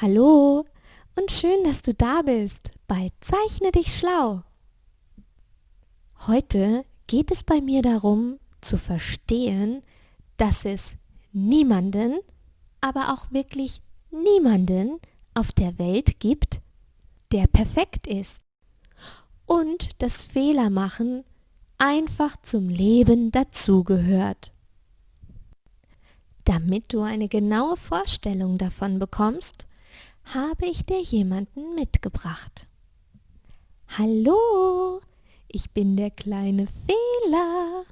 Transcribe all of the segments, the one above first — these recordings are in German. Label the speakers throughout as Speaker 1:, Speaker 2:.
Speaker 1: Hallo und schön, dass du da bist bei Zeichne dich schlau. Heute geht es bei mir darum zu verstehen, dass es niemanden, aber auch wirklich niemanden auf der Welt gibt, der perfekt ist und dass Fehler machen einfach zum Leben dazugehört. Damit du eine genaue Vorstellung davon bekommst, habe ich dir jemanden mitgebracht. Hallo, ich bin der kleine Fehler.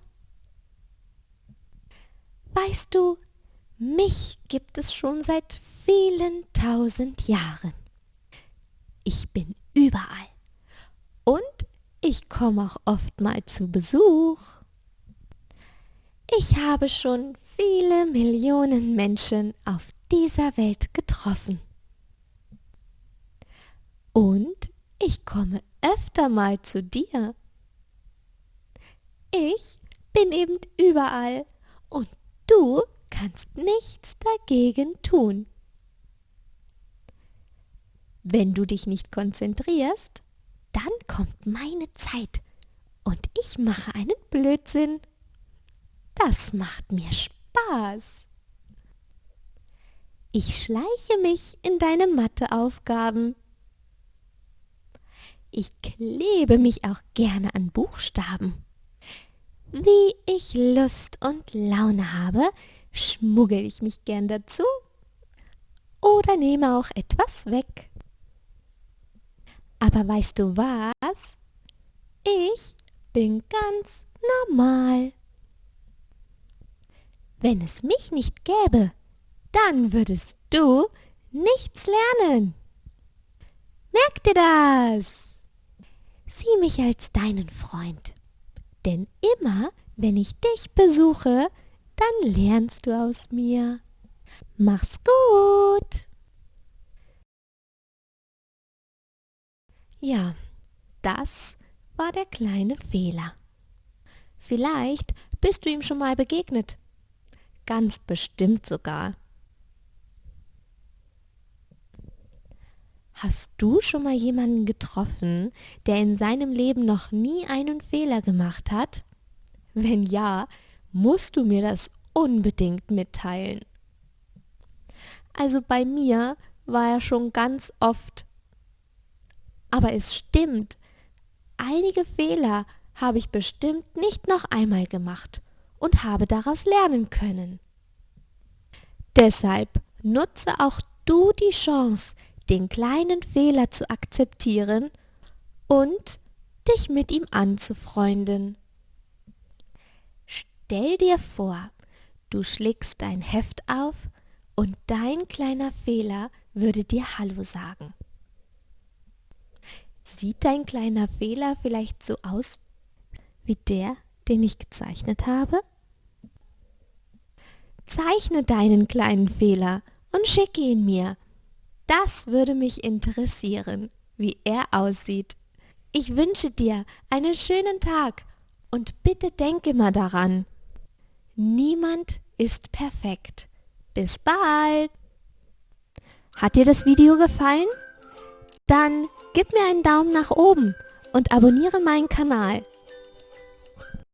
Speaker 1: Weißt du, mich gibt es schon seit vielen tausend Jahren. Ich bin überall. Und ich komme auch oft mal zu Besuch. Ich habe schon viele Millionen Menschen auf dieser Welt getroffen. Und ich komme öfter mal zu dir. Ich bin eben überall und du kannst nichts dagegen tun. Wenn du dich nicht konzentrierst, dann kommt meine Zeit und ich mache einen Blödsinn. Das macht mir Spaß. Ich schleiche mich in deine Matheaufgaben. Ich klebe mich auch gerne an Buchstaben. Wie ich Lust und Laune habe, schmuggel ich mich gern dazu oder nehme auch etwas weg. Aber weißt du was? Ich bin ganz normal. Wenn es mich nicht gäbe, dann würdest du nichts lernen. Merk dir das! Sieh mich als deinen Freund. Denn immer, wenn ich dich besuche, dann lernst du aus mir. Mach's gut! Ja, das war der kleine Fehler. Vielleicht bist du ihm schon mal begegnet. Ganz bestimmt sogar. Hast du schon mal jemanden getroffen, der in seinem Leben noch nie einen Fehler gemacht hat? Wenn ja, musst du mir das unbedingt mitteilen. Also bei mir war er schon ganz oft. Aber es stimmt, einige Fehler habe ich bestimmt nicht noch einmal gemacht und habe daraus lernen können. Deshalb nutze auch du die Chance, den kleinen Fehler zu akzeptieren und dich mit ihm anzufreunden. Stell dir vor, du schlägst dein Heft auf und dein kleiner Fehler würde dir Hallo sagen. Sieht dein kleiner Fehler vielleicht so aus wie der, den ich gezeichnet habe? Zeichne deinen kleinen Fehler und schicke ihn mir das würde mich interessieren, wie er aussieht. Ich wünsche dir einen schönen Tag und bitte denk immer daran. Niemand ist perfekt. Bis bald! Hat dir das Video gefallen? Dann gib mir einen Daumen nach oben und abonniere meinen Kanal.